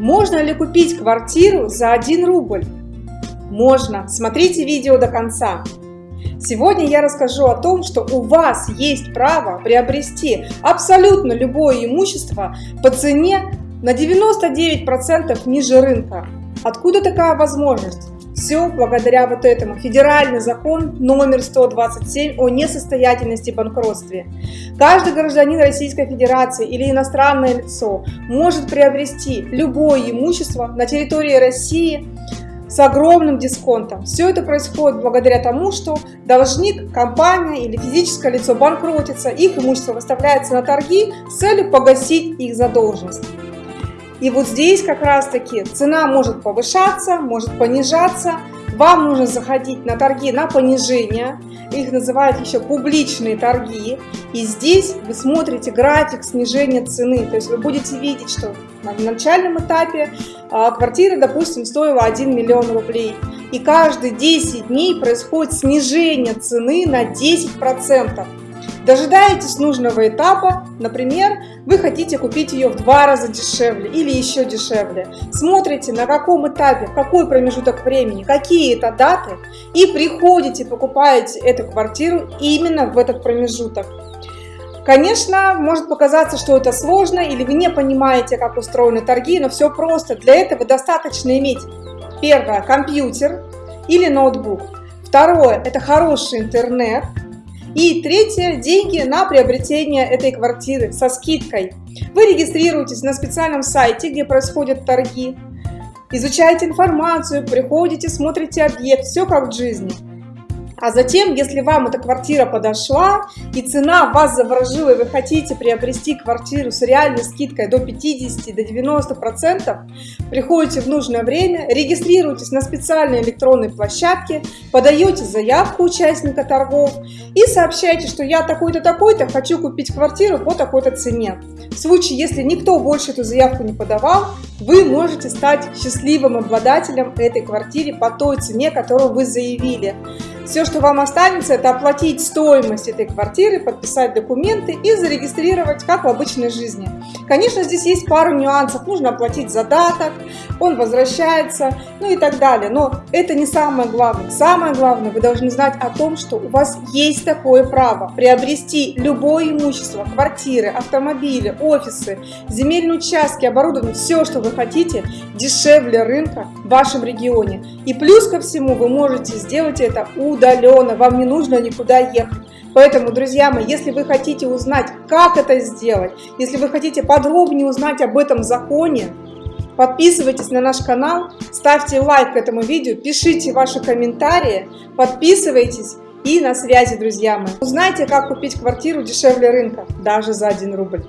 Можно ли купить квартиру за 1 рубль? Можно. Смотрите видео до конца. Сегодня я расскажу о том, что у вас есть право приобрести абсолютно любое имущество по цене на 99% ниже рынка. Откуда такая возможность? Все благодаря вот этому. Федеральный закон номер 127 о несостоятельности и банкротстве. Каждый гражданин Российской Федерации или иностранное лицо может приобрести любое имущество на территории России с огромным дисконтом. Все это происходит благодаря тому, что должник, компания или физическое лицо банкротится, их имущество выставляется на торги с целью погасить их задолженность. И вот здесь как раз таки цена может повышаться, может понижаться. Вам нужно заходить на торги на понижение, их называют еще публичные торги. И здесь вы смотрите график снижения цены, то есть вы будете видеть, что на начальном этапе а, квартира, допустим, стоила 1 миллион рублей. И каждые 10 дней происходит снижение цены на 10%. Дожидаетесь нужного этапа, например, вы хотите купить ее в два раза дешевле или еще дешевле. Смотрите, на каком этапе, в какой промежуток времени, какие это даты, и приходите, покупаете эту квартиру именно в этот промежуток. Конечно, может показаться, что это сложно, или вы не понимаете, как устроены торги, но все просто. Для этого достаточно иметь, первое, компьютер или ноутбук. Второе, это хороший интернет, и третье, деньги на приобретение этой квартиры со скидкой. Вы регистрируетесь на специальном сайте, где происходят торги, изучаете информацию, приходите, смотрите объект, все как в жизни. А затем, если вам эта квартира подошла и цена вас заворожила, и вы хотите приобрести квартиру с реальной скидкой до 50 до 90 процентов, приходите в нужное время, регистрируйтесь на специальной электронной площадке, подаете заявку участника торгов и сообщаете, что я такой-то такой-то хочу купить квартиру по такой-то цене. В случае, если никто больше эту заявку не подавал, вы можете стать счастливым обладателем этой квартиры по той цене, которую вы заявили. Все, что вам останется, это оплатить стоимость этой квартиры, подписать документы и зарегистрировать, как в обычной жизни. Конечно, здесь есть пару нюансов. Нужно оплатить задаток, он возвращается, ну и так далее. Но это не самое главное. Самое главное, вы должны знать о том, что у вас есть такое право приобрести любое имущество, квартиры, автомобили, офисы, земельные участки, оборудование, все, что вы хотите, дешевле рынка в вашем регионе. И плюс ко всему вы можете сделать это удаленно, вам не нужно никуда ехать. Поэтому, друзья мои, если вы хотите узнать, как это сделать, если вы хотите подробнее узнать об этом законе, подписывайтесь на наш канал, ставьте лайк этому видео, пишите ваши комментарии, подписывайтесь и на связи, друзья мои. Узнайте, как купить квартиру дешевле рынка, даже за 1 рубль.